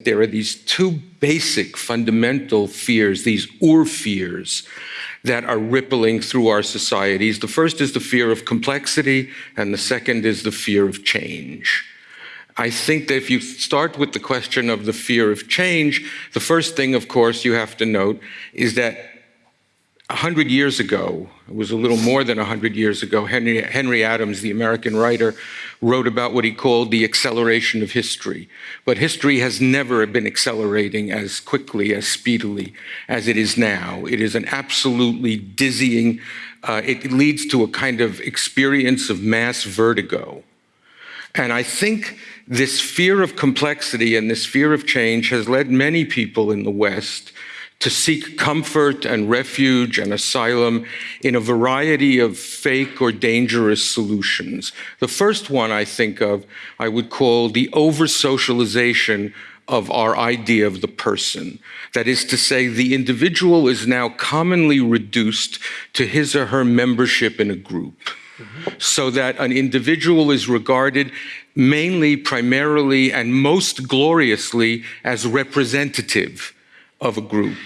there are these two basic fundamental fears, these ur fears, that are rippling through our societies. The first is the fear of complexity, and the second is the fear of change. I think that if you start with the question of the fear of change, the first thing, of course, you have to note is that 100 years ago, it was a little more than 100 years ago, Henry, Henry, Adams, the American writer, wrote about what he called the acceleration of history. But history has never been accelerating as quickly, as speedily as it is now. It is an absolutely dizzying, uh, it leads to a kind of experience of mass vertigo. And I think this fear of complexity and this fear of change has led many people in the West to seek comfort and refuge and asylum in a variety of fake or dangerous solutions. The first one I think of, I would call the over-socialization of our idea of the person. That is to say, the individual is now commonly reduced to his or her membership in a group. So that an individual is regarded mainly, primarily, and most gloriously as representative of a group.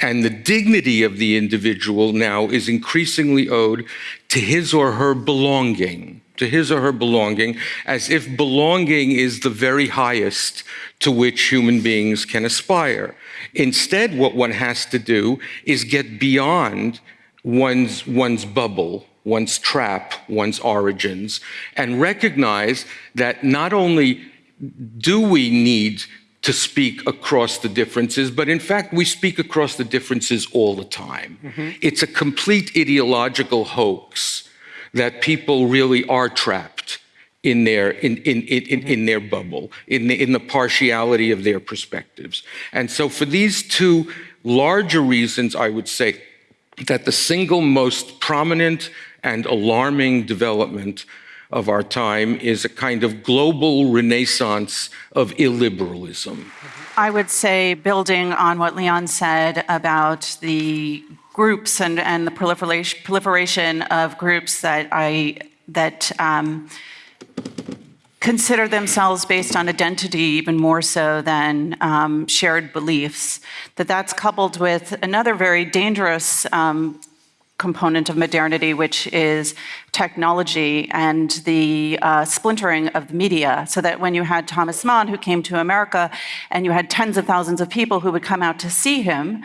And the dignity of the individual now is increasingly owed to his or her belonging, to his or her belonging, as if belonging is the very highest to which human beings can aspire. Instead, what one has to do is get beyond one's, one's bubble, one's trap, one's origins, and recognize that not only do we need to speak across the differences, but in fact, we speak across the differences all the time. Mm -hmm. It's a complete ideological hoax that people really are trapped in their, in, in, in, in, in their bubble, in the, in the partiality of their perspectives. And so for these two larger reasons, I would say that the single most prominent and alarming development of our time is a kind of global renaissance of illiberalism. I would say, building on what Leon said about the groups and, and the proliferation, proliferation of groups that I that um, consider themselves based on identity even more so than um, shared beliefs, that that's coupled with another very dangerous um, component of modernity, which is technology and the uh, splintering of the media. So that when you had Thomas Mann, who came to America, and you had tens of thousands of people who would come out to see him,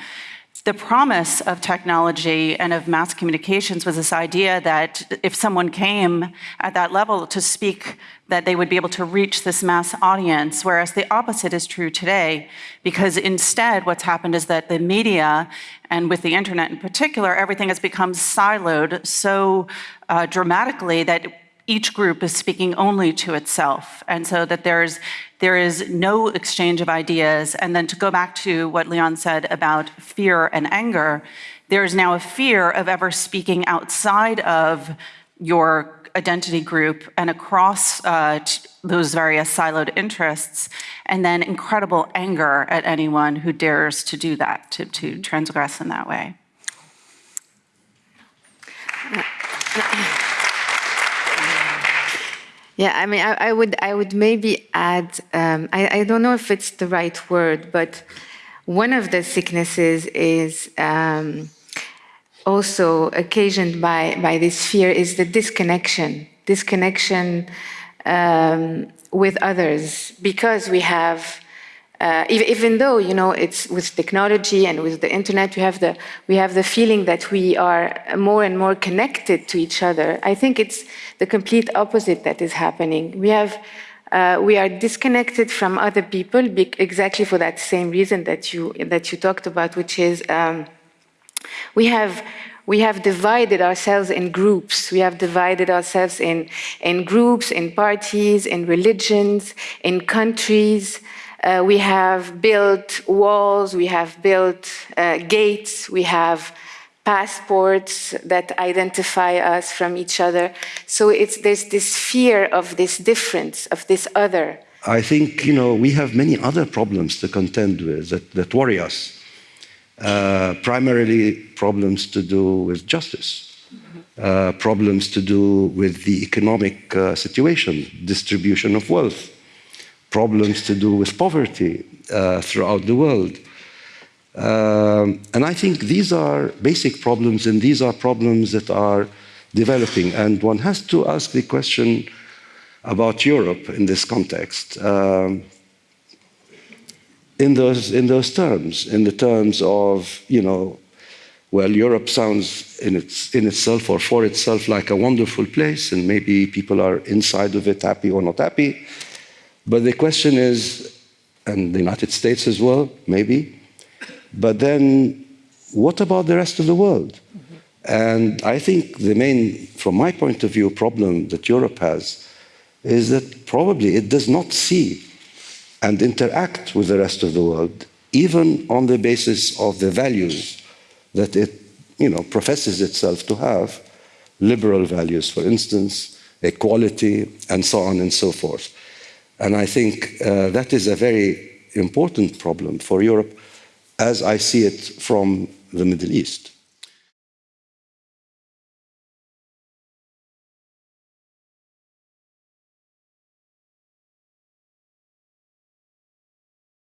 the promise of technology and of mass communications was this idea that if someone came at that level to speak, that they would be able to reach this mass audience, whereas the opposite is true today, because instead what's happened is that the media, and with the internet in particular, everything has become siloed so uh, dramatically that each group is speaking only to itself. And so that there's, there is no exchange of ideas. And then to go back to what Leon said about fear and anger, there is now a fear of ever speaking outside of your identity group and across uh, those various siloed interests, and then incredible anger at anyone who dares to do that, to, to transgress in that way. Yeah, I mean, I, I, would, I would maybe add, um, I, I, don't know if it's the right word, but one of the sicknesses is um, also occasioned by, by this fear is the disconnection, disconnection um, with others, because we have uh, even though you know it's with technology and with the internet we have the we have the feeling that we are more and more connected to each other. I think it's the complete opposite that is happening. We have uh, we are disconnected from other people exactly for that same reason that you that you talked about which is um, we have we have divided ourselves in groups. We have divided ourselves in, in groups, in parties, in religions, in countries, uh, we have built walls, we have built uh, gates, we have passports that identify us from each other. So it's, there's this fear of this difference, of this other. I think, you know, we have many other problems to contend with that, that worry us. Uh, primarily problems to do with justice. Uh, problems to do with the economic uh, situation, distribution of wealth, problems to do with poverty uh, throughout the world. Um, and I think these are basic problems, and these are problems that are developing. And one has to ask the question about Europe in this context. Um, in those in those terms, in the terms of you know, well, Europe sounds in its in itself or for itself like a wonderful place, and maybe people are inside of it happy or not happy. But the question is, and the United States as well, maybe. But then, what about the rest of the world? And I think the main, from my point of view, problem that Europe has is that probably it does not see and interact with the rest of the world, even on the basis of the values that it you know, professes itself to have, liberal values, for instance, equality, and so on and so forth. And I think uh, that is a very important problem for Europe as I see it from the Middle East.